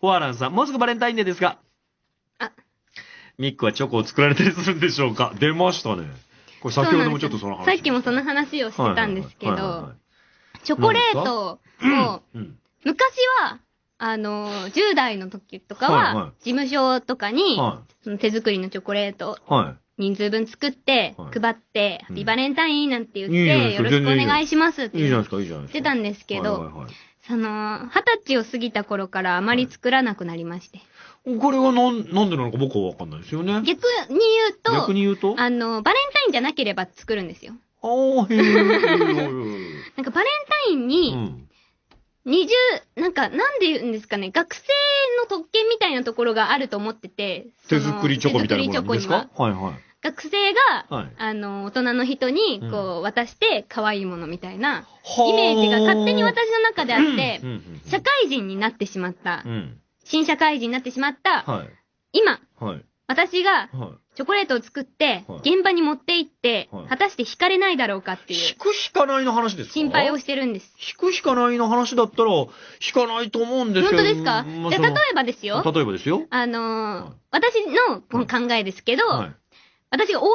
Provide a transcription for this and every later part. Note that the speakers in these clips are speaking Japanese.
ホアランさん、もうすぐバレンタインデーですが。あ。ミックはチョコを作られたりするんでしょうか？出ましたね。これ先ほどもちょっとその話。さっきもその話をしてたんですけど、チョコレートを、うん。昔は、あの、10代の時とかは事務所とかに、はその手作りのチョコレート人数分作ってはい、配って、うんハッピーバレンタインなんて言って、よろしくお願いしますっい。て。言ってたんですけど、その、二十歳を過ぎた頃からあまり作らなくなりまして。これはなん、なんでなのか僕はわかんないですよね。逆に言うと、逆に言うと？ああの、バレンタインじゃなければ作るんですよ。あー、へえ。なんかバレンタインうに、ん。二重、なんか、なんで言うんですかね、学生の特権みたいなところがあると思ってて、その手作りチョコみたいなものです手作りチョコにはかはいはい。学生が、はいあの、大人の人にうん、こう、渡して可愛いものみたいな、はイメージが勝手に私の中であって社会人になってしまったう、ん。新社会人になってしまった、はい。今、はい。私がはい。チョコレートを作ってはい、現場に持って行ってはい、果たして惹かれないだろうかっていう引く引かないの話ですか？心配をしてるんです。引く引かないの話だったら、引かないと思うんですけど。本当ですか？じゃあ例えばですよ、例えばですよ。あのはいー、私のこの考えですけど、はい。私が OL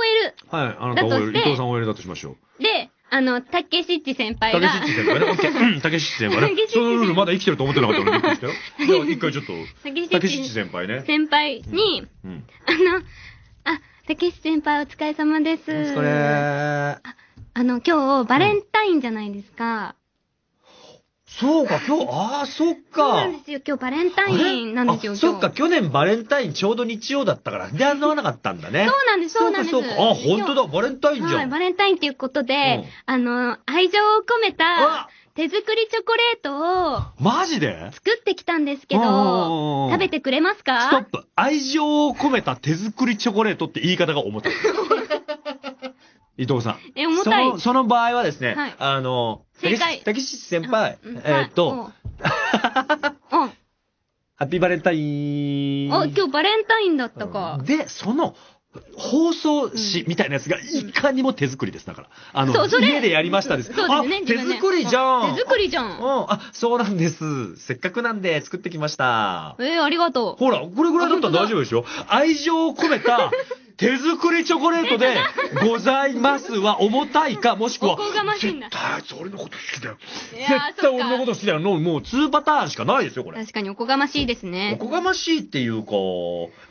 はい。あなた OL、伊藤さん OL だとしましょう。で、あの、たけしっち先輩がたけし、っち先輩ね？オッケー。うん たけしっち先輩ねたけしっ。ちそのルールまだ生きてると思ってなかったのでびっくりしたよ。一回ちょっと、たけしっち先輩ね。先輩に、うん。あの、あ、たけし先輩お疲れ様です。お疲れあの、今日、バレンタインじゃないですか。そうか、今日、ああ、そっそうなか。んですよ。今日バレンタインなんですよ。そっか、去年バレンタインちょうど日曜だったから、で、会わなかったんだね。そうなんです、そうなんです。そうか、そうか。あ、本当だ、バレンタインじはい、ゃん。バレンタインっていうことで、あの、愛情を込めたあ手作りチョコレートをマジで？作ってきたんですけど、ど食べてくれますストッかプ。愛情を込めた手作りチョコレートって言い方が重たい。伊藤さん。え、重たいその、。その場合はですね、はいあの、正解たけし先輩、うんえーっと、、はいうん うんハッピーバレンタイン。あ、今日バレンタインだったか。で、その、放送紙みたいなやつがいかにも手作りです。だから。あの、そうそれ家でやりましたです。そうですね手作りじゃん。手作りじゃ。うんん。あ、そうなんです。せっかくなんで作ってきました。えー、ありがとう。ほら、これぐらいだったら大丈夫でしょ愛情を込めた手作りチョコレートでございますは重たいか、もしくはおこがましいんだ絶対あいつ俺のこと好きだよ。絶対俺のこと好きだよ。のもう2パターンしかないですよ、これ。確かにおこがましいですおね。こがましいっていうか、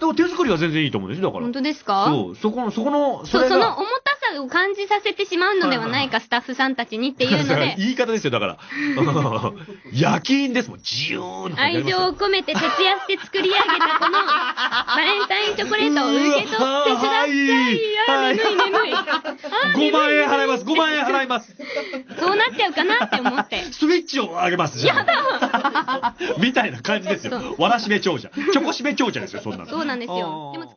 でも手作りは全然いいと思うんですよ、だから本。当ですか？そう、そこの、そこの、それが。その重たさを感じさせてしまうのではないか、スタッフさんたちにっていうので、言い方ですよ、だから。夜勤ですもん、自由な愛情を込めて徹夜して作り上げたこの バレンタインチョコレートを受け取ってください。あはいー、眠い眠い。あー5万円払います、5万円払います。そうなっちゃうかなって思って。スイッチを上げます、じゃあ。みたいな感じですよ。わらしべ長者。チョコしべ長者ですよ、そんなの。そうなんですよ。